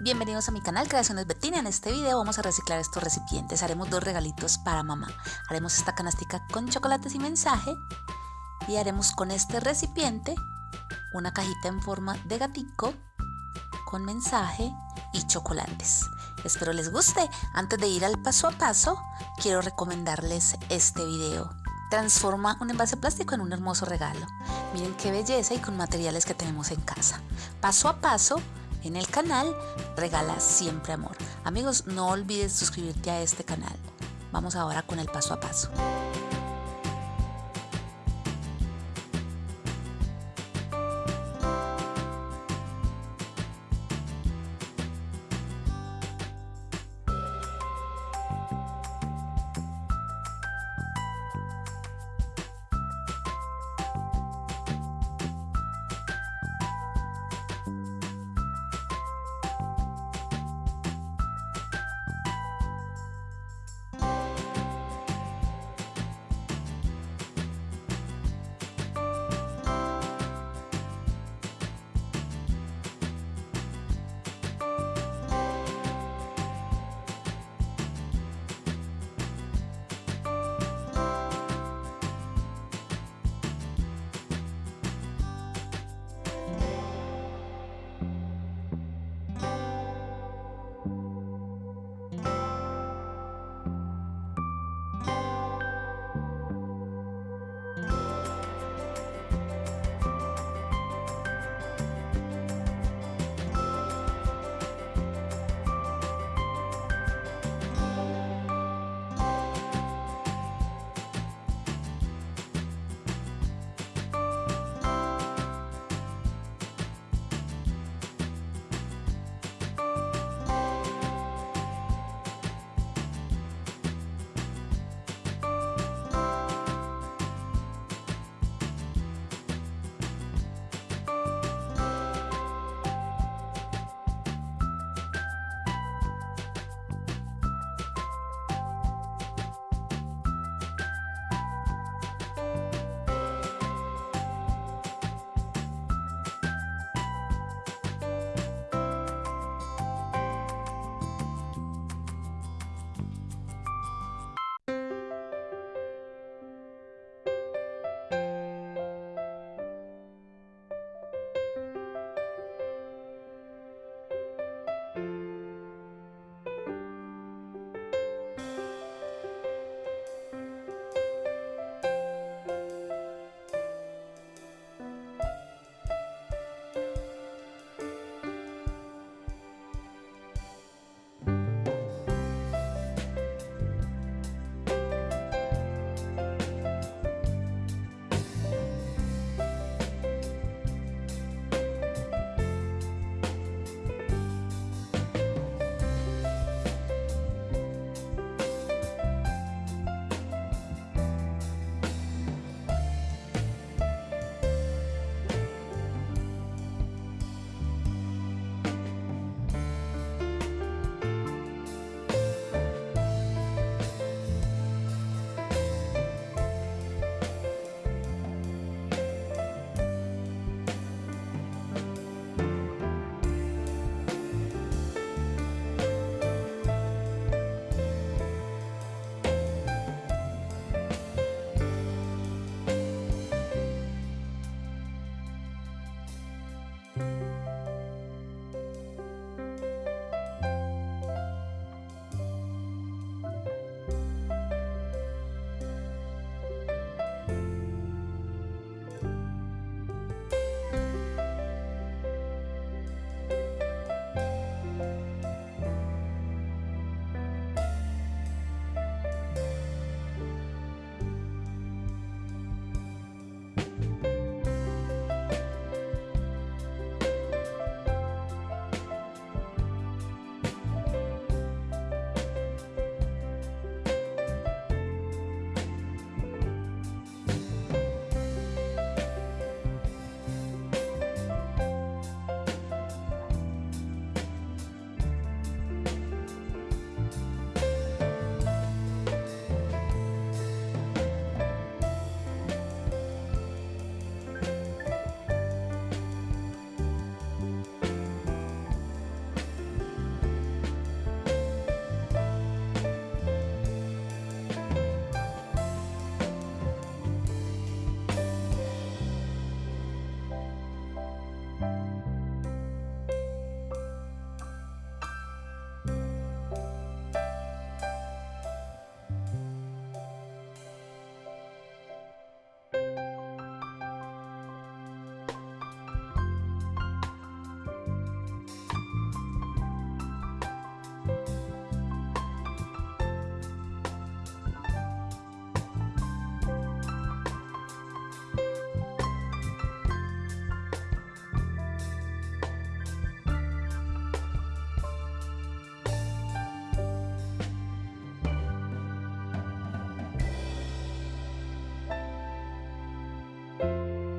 Bienvenidos a mi canal Creaciones Betina. En este video vamos a reciclar estos recipientes. Haremos dos regalitos para mamá. Haremos esta canastica con chocolates y mensaje. Y haremos con este recipiente una cajita en forma de gatico con mensaje y chocolates. Espero les guste. Antes de ir al paso a paso, quiero recomendarles este video. Transforma un envase plástico en un hermoso regalo. Miren qué belleza y con materiales que tenemos en casa. Paso a paso, en el canal Regala Siempre Amor. Amigos, no olvides suscribirte a este canal. Vamos ahora con el paso a paso.